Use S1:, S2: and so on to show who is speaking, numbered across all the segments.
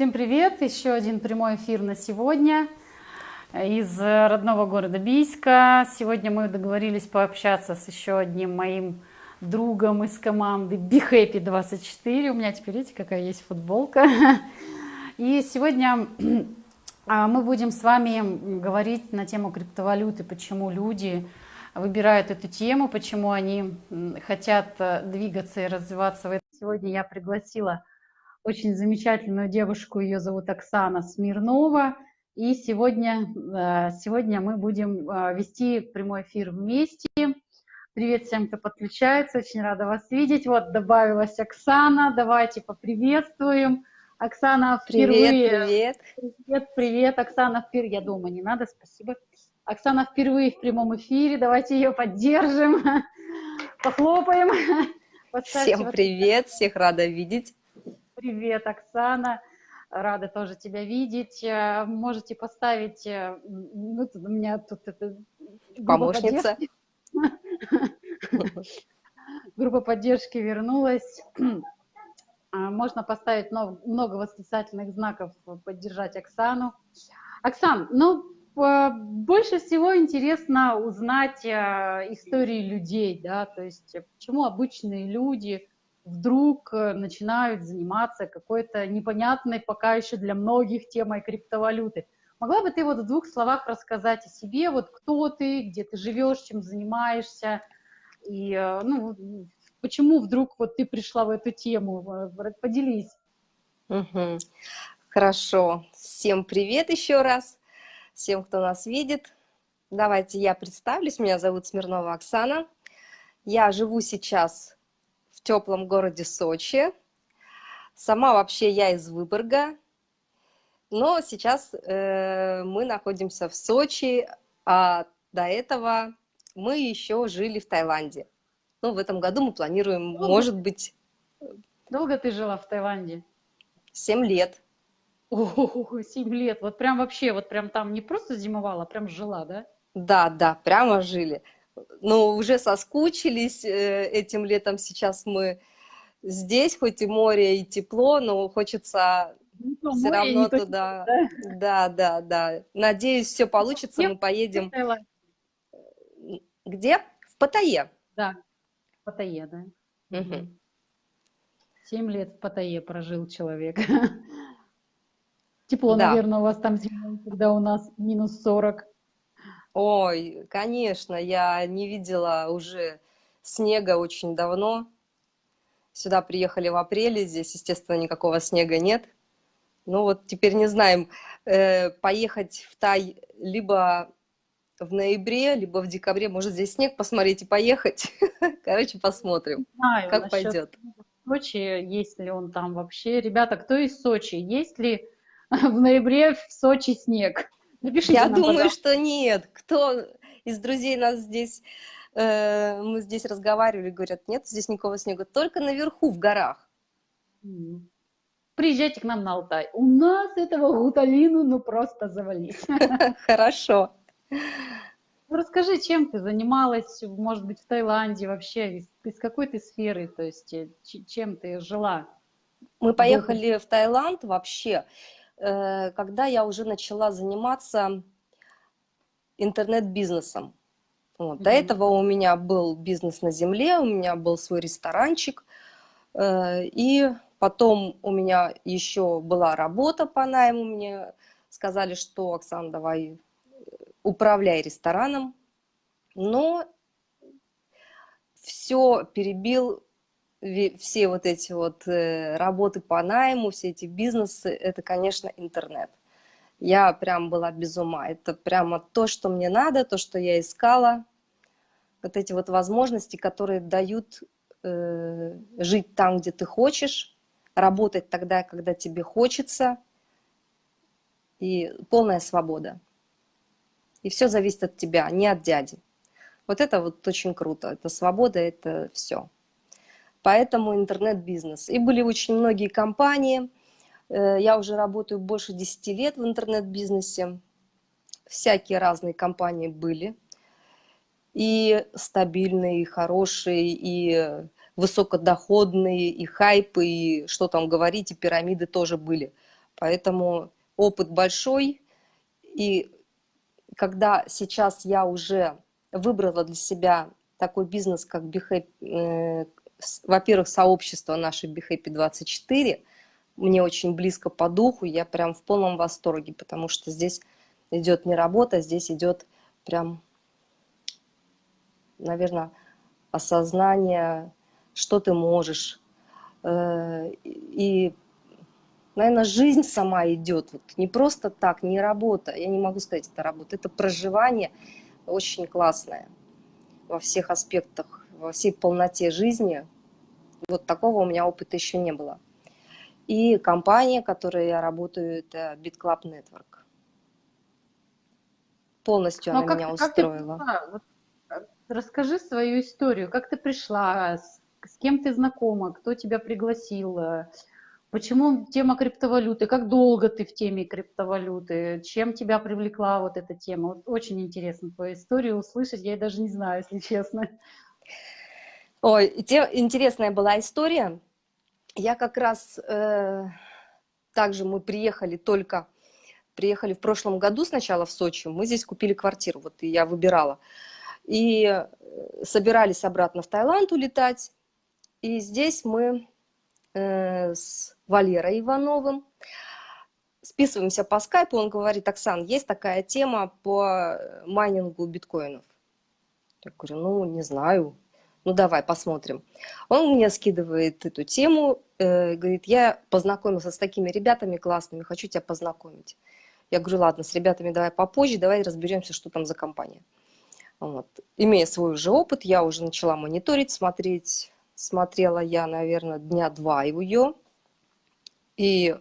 S1: Всем привет! Еще один прямой эфир на сегодня из родного города Бийска. Сегодня мы договорились пообщаться с еще одним моим другом из команды Be Happy 24. У меня теперь, видите, какая есть футболка. И сегодня а, мы будем с вами говорить на тему криптовалюты, почему люди выбирают эту тему, почему они хотят э, двигаться и развиваться. Сегодня я пригласила очень замечательную девушку, ее зовут Оксана Смирнова. И сегодня, э, сегодня мы будем э, вести прямой эфир вместе. Привет всем, кто подключается, очень рада вас видеть. Вот добавилась Оксана, давайте поприветствуем. Оксана впервые...
S2: Привет, привет.
S1: Привет, привет. Оксана впервые... Я дома, не надо, спасибо. Оксана впервые в прямом эфире, давайте ее поддержим, похлопаем.
S2: Всем привет, всех рада видеть.
S1: Привет, Оксана. Рада тоже тебя видеть. Э, можете поставить... Э, ну, у меня тут это...
S2: Помощница.
S1: Группа поддержки вернулась. А, можно поставить много восклицательных знаков, поддержать Оксану. Оксан, ну, больше всего интересно узнать э, истории людей, да, то есть почему обычные люди вдруг э, начинают заниматься какой-то непонятной пока еще для многих темой криптовалюты. Могла бы ты вот в двух словах рассказать о себе, вот кто ты, где ты живешь, чем занимаешься, и э, ну, почему вдруг вот ты пришла в эту тему? Э, поделись.
S2: Угу. Хорошо. Всем привет еще раз. Всем, кто нас видит. Давайте я представлюсь. Меня зовут Смирнова Оксана. Я живу сейчас в теплом городе Сочи. Сама вообще я из Выборга, но сейчас э, мы находимся в Сочи, а до этого мы еще жили в Таиланде. Ну, в этом году мы планируем, Долго? может быть...
S1: Долго ты жила в Таиланде?
S2: Семь лет.
S1: О, семь лет. Вот прям вообще, вот прям там не просто зимовала, а прям жила, да?
S2: Да, да, прямо жили но уже соскучились э, этим летом. Сейчас мы здесь, хоть и море, и тепло, но хочется ну, все равно туда. Точно, да? да, да, да. Надеюсь, все получится. Мы поедем. Где? В Паттайе.
S1: Да, в Паттайе, да. Угу. Семь лет в Паттайе прожил человек. Тепло, да. наверное, у вас там зимой, когда у нас минус 40.
S2: Ой, конечно, я не видела уже снега очень давно. Сюда приехали в апреле, здесь, естественно, никакого снега нет. Ну вот теперь не знаем, э, поехать в Тай либо в ноябре, либо в декабре, может здесь снег посмотреть и поехать. Короче, посмотрим, знаю, как пойдет.
S1: Сочи, есть ли он там вообще. Ребята, кто из Сочи? Есть ли в ноябре в Сочи снег?
S2: Напишите Я нам, думаю, пожалуйста. что нет. Кто из друзей нас здесь, э, мы здесь разговаривали, говорят, нет здесь никакого снега, только наверху, в горах.
S1: Приезжайте к нам на Алтай. У нас этого гуталину ну просто завались.
S2: Хорошо.
S1: Ну, расскажи, чем ты занималась, может быть, в Таиланде вообще, из, из какой ты сферы, то есть э, чем ты жила?
S2: Мы поехали в Таиланд вообще. Э, когда я уже начала заниматься интернет-бизнесом. Вот. Mm -hmm. До этого у меня был бизнес на земле, у меня был свой ресторанчик, э, и потом у меня еще была работа по найму, мне сказали, что, Оксана, давай э, управляй рестораном, но все перебил все вот эти вот э, работы по найму, все эти бизнесы, это, конечно, интернет. Я прям была без ума. Это прямо то, что мне надо, то, что я искала. Вот эти вот возможности, которые дают э, жить там, где ты хочешь, работать тогда, когда тебе хочется, и полная свобода. И все зависит от тебя, не от дяди. Вот это вот очень круто. Это свобода, это все поэтому интернет-бизнес. И были очень многие компании, э, я уже работаю больше 10 лет в интернет-бизнесе, всякие разные компании были, и стабильные, и хорошие, и высокодоходные, и хайпы, и что там говорить, и пирамиды тоже были. Поэтому опыт большой, и когда сейчас я уже выбрала для себя такой бизнес, как Behap, э, во-первых, сообщество наше BeHappy 24, мне очень близко по духу, я прям в полном восторге, потому что здесь идет не работа, здесь идет прям, наверное, осознание, что ты можешь. Э, и, наверное, жизнь сама идет. Вот не просто так, не работа. Я не могу сказать, это работа. Это проживание очень классное во всех аспектах, во всей полноте жизни. Вот такого у меня опыта еще не было. И компания, которой я работаю, это BitClub Network. Полностью Но она как, меня устроила. Как ты,
S1: Расскажи свою историю, как ты пришла, с, с кем ты знакома, кто тебя пригласил, почему тема криптовалюты, как долго ты в теме криптовалюты, чем тебя привлекла вот эта тема. Вот очень интересно твою историю услышать, я даже не знаю, если честно.
S2: Ой, те, интересная была история. Я как раз, э, также мы приехали только, приехали в прошлом году сначала в Сочи, мы здесь купили квартиру, вот и я выбирала и э, собирались обратно в Таиланд улетать. И здесь мы э, с Валерой Ивановым списываемся по скайпу, он говорит, Оксан, есть такая тема по майнингу биткоинов. Я говорю, ну, не знаю, ну, давай посмотрим. Он мне скидывает эту тему, э, говорит, я познакомился с такими ребятами классными, хочу тебя познакомить. Я говорю, ладно, с ребятами давай попозже, давай разберемся, что там за компания. Вот. Имея свой уже опыт, я уже начала мониторить, смотреть. Смотрела я, наверное, дня два ее. И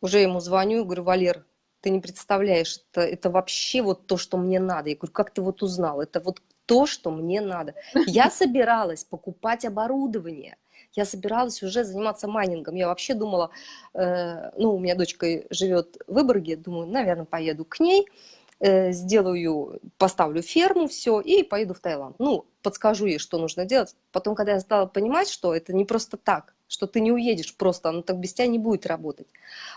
S2: уже ему звоню, говорю, Валер, ты не представляешь, это, это вообще вот то, что мне надо. Я говорю, как ты вот узнал? Это вот то, что мне надо. Я собиралась покупать оборудование. Я собиралась уже заниматься майнингом. Я вообще думала, э, ну, у меня дочка живет в Выборге, думаю, наверное, поеду к ней. Э, сделаю, поставлю ферму, все, и поеду в Таиланд. Ну, подскажу ей, что нужно делать. Потом, когда я стала понимать, что это не просто так, что ты не уедешь просто, оно так без тебя не будет работать.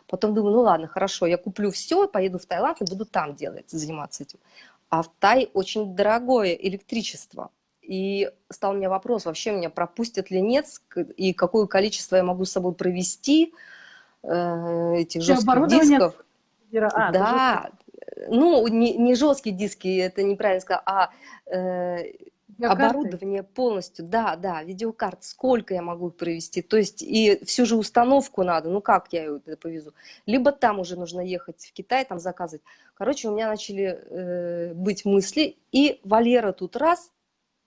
S2: Потом думаю, ну ладно, хорошо, я куплю все, поеду в Таиланд и буду там делать, заниматься этим. А в Тай очень дорогое электричество. И стал у меня вопрос, вообще меня пропустят ли нет, и какое количество я могу с собой провести э, этих жестких дисков. А, да, ну, не, не жесткие диски, это неправильно сказать, а э, оборудование полностью, да, да, видеокарт, сколько я могу провести, то есть и всю же установку надо, ну как я ее повезу, либо там уже нужно ехать в Китай, там заказывать. Короче, у меня начали э, быть мысли, и Валера тут раз,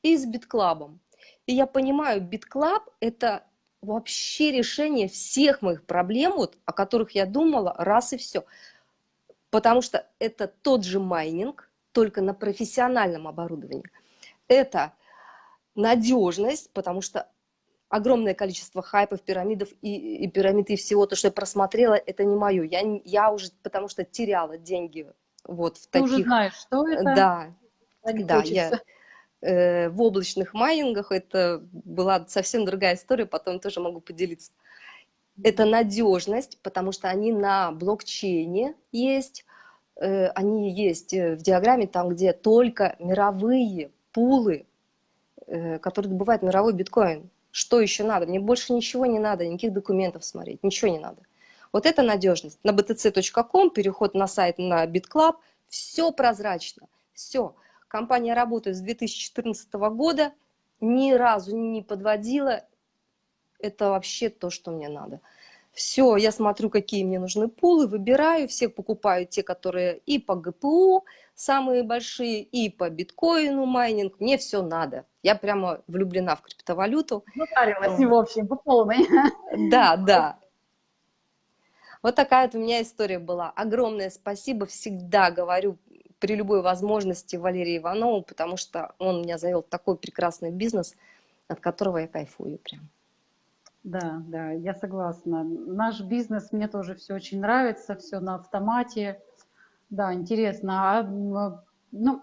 S2: и с битклабом. И я понимаю, битклаб это вообще решение всех моих проблем, вот, о которых я думала, раз и все потому что это тот же майнинг, только на профессиональном оборудовании. Это надежность, потому что огромное количество хайпов, пирамидов и, и пирамид и всего, то, что я просмотрела, это не мое. Я, я уже, потому что теряла деньги вот в Ты таких...
S1: уже знаешь, что это?
S2: Да, да, я э, в облачных майнингах, это была совсем другая история, потом тоже могу поделиться это надежность, потому что они на блокчейне есть, э, они есть э, в диаграмме там, где только мировые пулы, э, которые добывают мировой биткоин. Что еще надо? Мне больше ничего не надо, никаких документов смотреть, ничего не надо. Вот это надежность. На btc.com, переход на сайт на BitClub, все прозрачно, все. Компания работает с 2014 года, ни разу не подводила это вообще то, что мне надо. Все, я смотрю, какие мне нужны пулы, выбираю, всех покупаю те, которые и по ГПУ самые большие, и по биткоину майнинг, мне все надо. Я прямо влюблена в криптовалюту.
S1: Затарилась, в общем, по полной.
S2: Да, да. Вот такая вот у меня история была. Огромное спасибо, всегда говорю при любой возможности Валерию Иванову, потому что он меня завел такой прекрасный бизнес, от которого я кайфую прям.
S1: Да, да, я согласна. Наш бизнес мне тоже все очень нравится, все на автомате. Да, интересно. А, ну,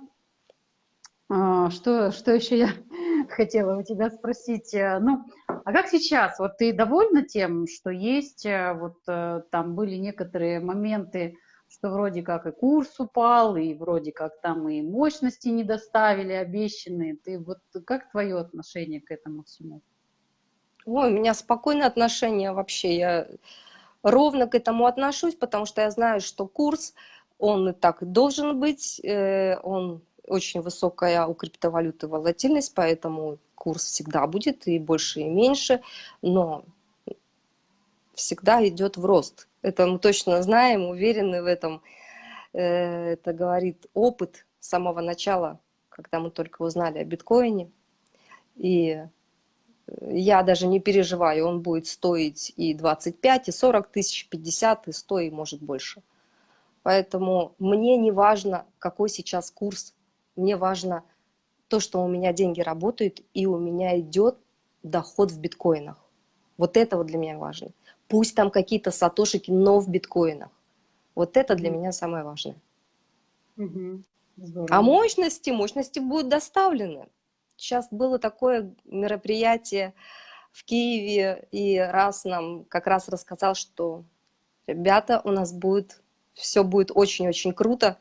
S1: а, что, что еще я хотела у тебя спросить. Э, ну, а как сейчас? Вот ты довольна тем, что есть? Э, вот э, там были некоторые моменты, что вроде как и курс упал, и вроде как там и мощности не доставили обещанные. Ты вот как твое отношение к этому всему?
S2: Ой, у меня спокойное отношение вообще. Я ровно к этому отношусь, потому что я знаю, что курс, он и так должен быть, он очень высокая у криптовалюты волатильность, поэтому курс всегда будет и больше, и меньше, но всегда идет в рост. Это мы точно знаем, уверены в этом. Э, это говорит опыт с самого начала, когда мы только узнали о биткоине. И я даже не переживаю, он будет стоить и 25, и 40 тысяч, 50, и 100, и может больше. Поэтому мне не важно, какой сейчас курс мне важно то, что у меня деньги работают, и у меня идет доход в биткоинах. Вот это вот для меня важно. Пусть там какие-то сатошики, но в биткоинах. Вот это для меня самое важное.
S1: Угу.
S2: А мощности, мощности будут доставлены. Сейчас было такое мероприятие в Киеве, и раз нам как раз рассказал, что ребята, у нас будет, все будет очень-очень круто.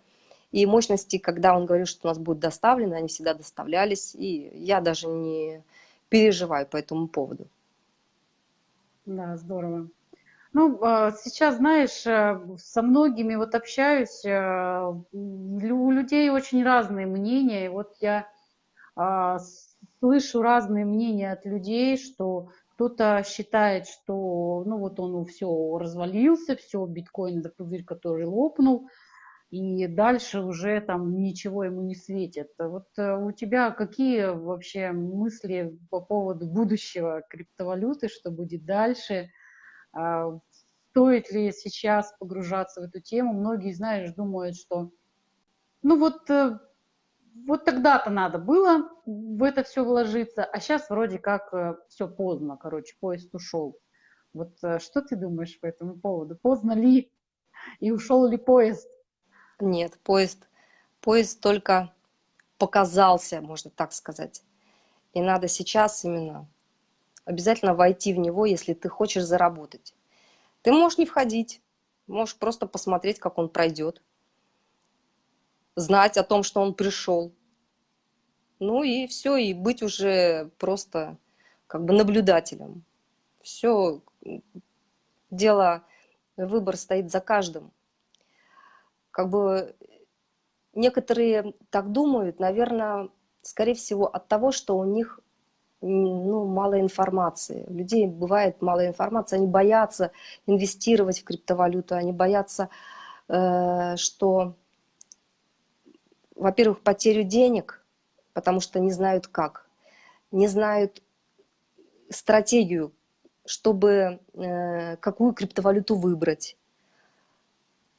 S2: И мощности, когда он говорил, что у нас будет доставлено, они всегда доставлялись. И я даже не переживаю по этому поводу.
S1: Да, здорово. Ну, а, сейчас, знаешь, э, со многими вот общаюсь, э, у людей очень разные мнения. Вот я слышу разные мнения от людей, что кто-то считает, что ну вот он все развалился, все, биткоин это пузырь, который лопнул, и дальше уже там ничего ему не светит. Вот э, у тебя какие вообще мысли по поводу будущего криптовалюты, что будет дальше? А, стоит ли сейчас погружаться в эту тему? Многие, знаешь, думают, что ну вот, э, вот тогда-то надо было в это все вложиться, а сейчас вроде как э, все поздно, короче, поезд ушел. Вот что ты думаешь по этому поводу? Поздно ли и ушел ли поезд?
S2: Нет, поезд, поезд только показался, можно так сказать. И надо сейчас именно обязательно войти в него, если ты хочешь заработать. Ты можешь не входить, можешь просто посмотреть, как он пройдет, знать о том, что он пришел. Ну и все, и быть уже просто как бы наблюдателем. Все, дело, выбор стоит за каждым как бы некоторые так думают, наверное, скорее всего от того, что у них ну, мало информации. У людей бывает мало информации, они боятся инвестировать в криптовалюту, они боятся, э, что, во-первых, потерю денег, потому что не знают как, не знают стратегию, чтобы э, какую криптовалюту выбрать,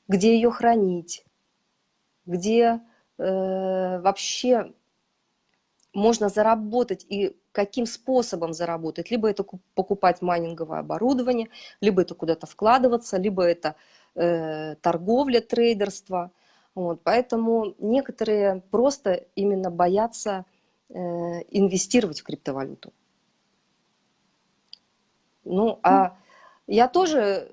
S2: где ее хранить, где э, вообще можно заработать и каким способом заработать. Либо это покупать майнинговое оборудование, либо это куда-то вкладываться, либо это э, торговля, трейдерство. Вот, поэтому некоторые просто именно боятся э, инвестировать в криптовалюту. Ну, а я тоже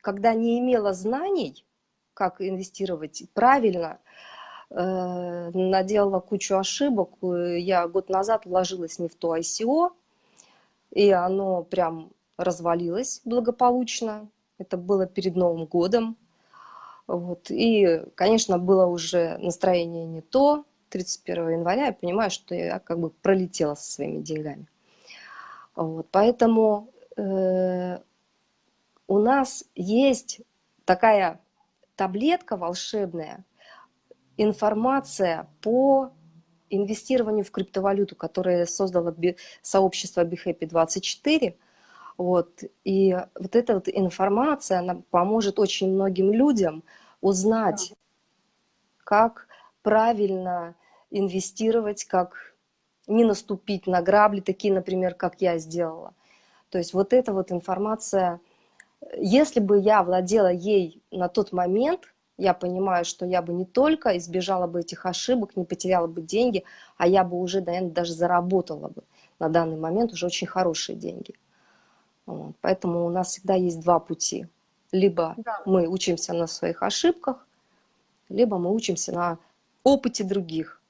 S2: когда не имела знаний, как инвестировать правильно, э, наделала кучу ошибок. Я год назад вложилась не в то ICO, и оно прям развалилось благополучно. Это было перед Новым годом. Вот. И, конечно, было уже настроение не то. 31 января я понимаю, что я как бы пролетела со своими деньгами. Вот. Поэтому э, у нас есть такая таблетка волшебная, информация по инвестированию в криптовалюту, которое создало сообщество BeHappy24. Вот. И вот эта вот информация, она поможет очень многим людям узнать, как правильно инвестировать, как не наступить на грабли, такие, например, как я сделала. То есть вот эта вот информация – если бы я владела ей на тот момент, я понимаю, что я бы не только избежала бы этих ошибок, не потеряла бы деньги, а я бы уже, наверное, даже заработала бы на данный момент уже очень хорошие деньги. Вот. Поэтому у нас всегда есть два пути. Либо да. мы учимся на своих ошибках, либо мы учимся на опыте других.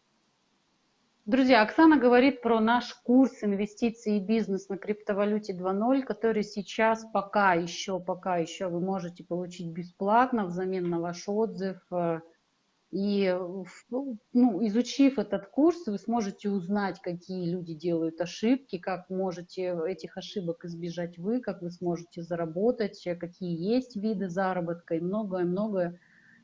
S1: Друзья, Оксана говорит про наш курс инвестиции и бизнес на криптовалюте 2.0, который сейчас пока еще, пока еще вы можете получить бесплатно взамен на ваш отзыв. И ну, ну, изучив этот курс, вы сможете узнать, какие люди делают ошибки, как можете этих ошибок избежать вы, как вы сможете заработать, какие есть виды заработка и многое-многое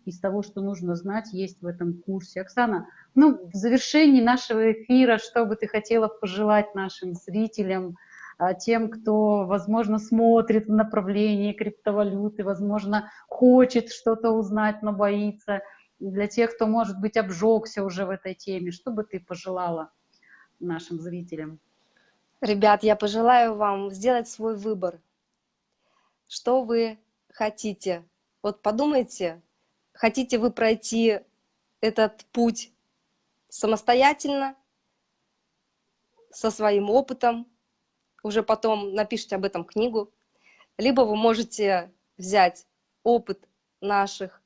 S1: из того, что нужно знать, есть в этом курсе. Оксана, ну, в завершении нашего эфира, что бы ты хотела пожелать нашим зрителям, а, тем, кто, возможно, смотрит в направлении криптовалюты, возможно, хочет что-то узнать, но боится, для тех, кто, может быть, обжегся уже в этой теме, что бы ты пожелала нашим зрителям?
S2: Ребят, я пожелаю вам сделать свой выбор. Что вы хотите? Вот подумайте, Хотите вы пройти этот путь самостоятельно, со своим опытом, уже потом напишите об этом книгу, либо вы можете взять опыт наших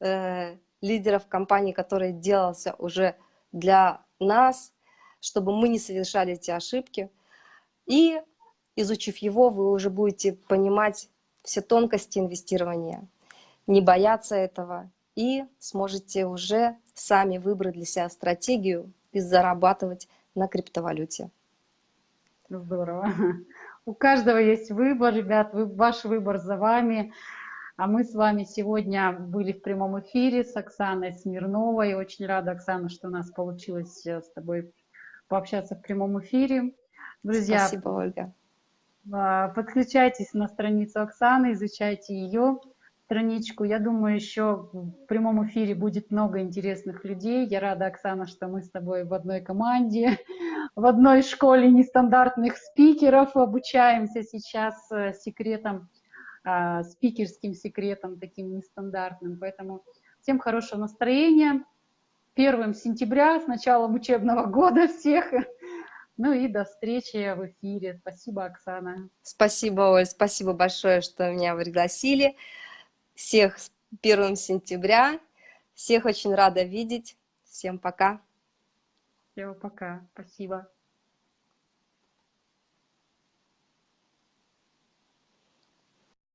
S2: э, лидеров компании, который делался уже для нас, чтобы мы не совершали эти ошибки. И изучив его, вы уже будете понимать все тонкости инвестирования не бояться этого и сможете уже сами выбрать для себя стратегию и зарабатывать на криптовалюте.
S1: Здорово. У каждого есть выбор, ребят, ваш выбор за вами. А мы с вами сегодня были в прямом эфире с Оксаной Смирновой. Очень рада, Оксана, что у нас получилось э, с тобой пообщаться в прямом эфире.
S2: Друзья, Спасибо, Ольга.
S1: А, подключайтесь на страницу Оксаны, изучайте ее страничку. Я думаю, еще в прямом эфире будет много интересных людей. Я рада, Оксана, что мы с тобой в одной команде, в одной школе нестандартных спикеров обучаемся сейчас э, секретам, а, спикерским секретам, таким нестандартным. Поэтому всем хорошего настроения. Первым сентября, с началом учебного года всех. Ну и до встречи в эфире. Спасибо, Оксана.
S2: Спасибо, Оль, спасибо большое, что меня пригласили. Всех с 1 сентября. Всех очень рада видеть. Всем пока.
S1: Всем пока. Спасибо.